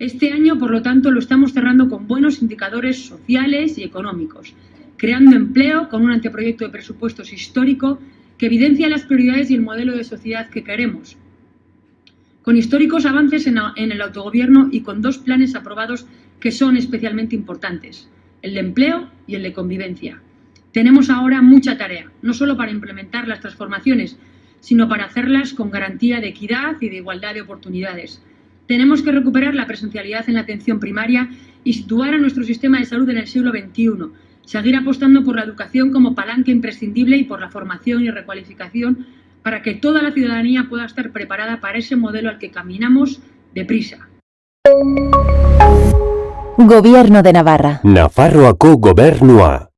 Este año, por lo tanto, lo estamos cerrando con buenos indicadores sociales y económicos, creando empleo con un anteproyecto de presupuestos histórico que evidencia las prioridades y el modelo de sociedad que queremos, con históricos avances en, el autogobierno y con dos planes aprobados que son especialmente importantes, el de empleo y el de convivencia. Tenemos ahora mucha tarea, no solo para implementar las transformaciones, sino para hacerlas con garantía de equidad y de igualdad de oportunidades. Tenemos que recuperar la presencialidad en la atención primaria y situar a nuestro sistema de salud en el siglo XXI, seguir apostando por la educación como palanca imprescindible y por la formación y recualificación para que toda la ciudadanía pueda estar preparada para ese modelo al que caminamos deprisa. Gobierno de Navarra. Nafarroako gobernua.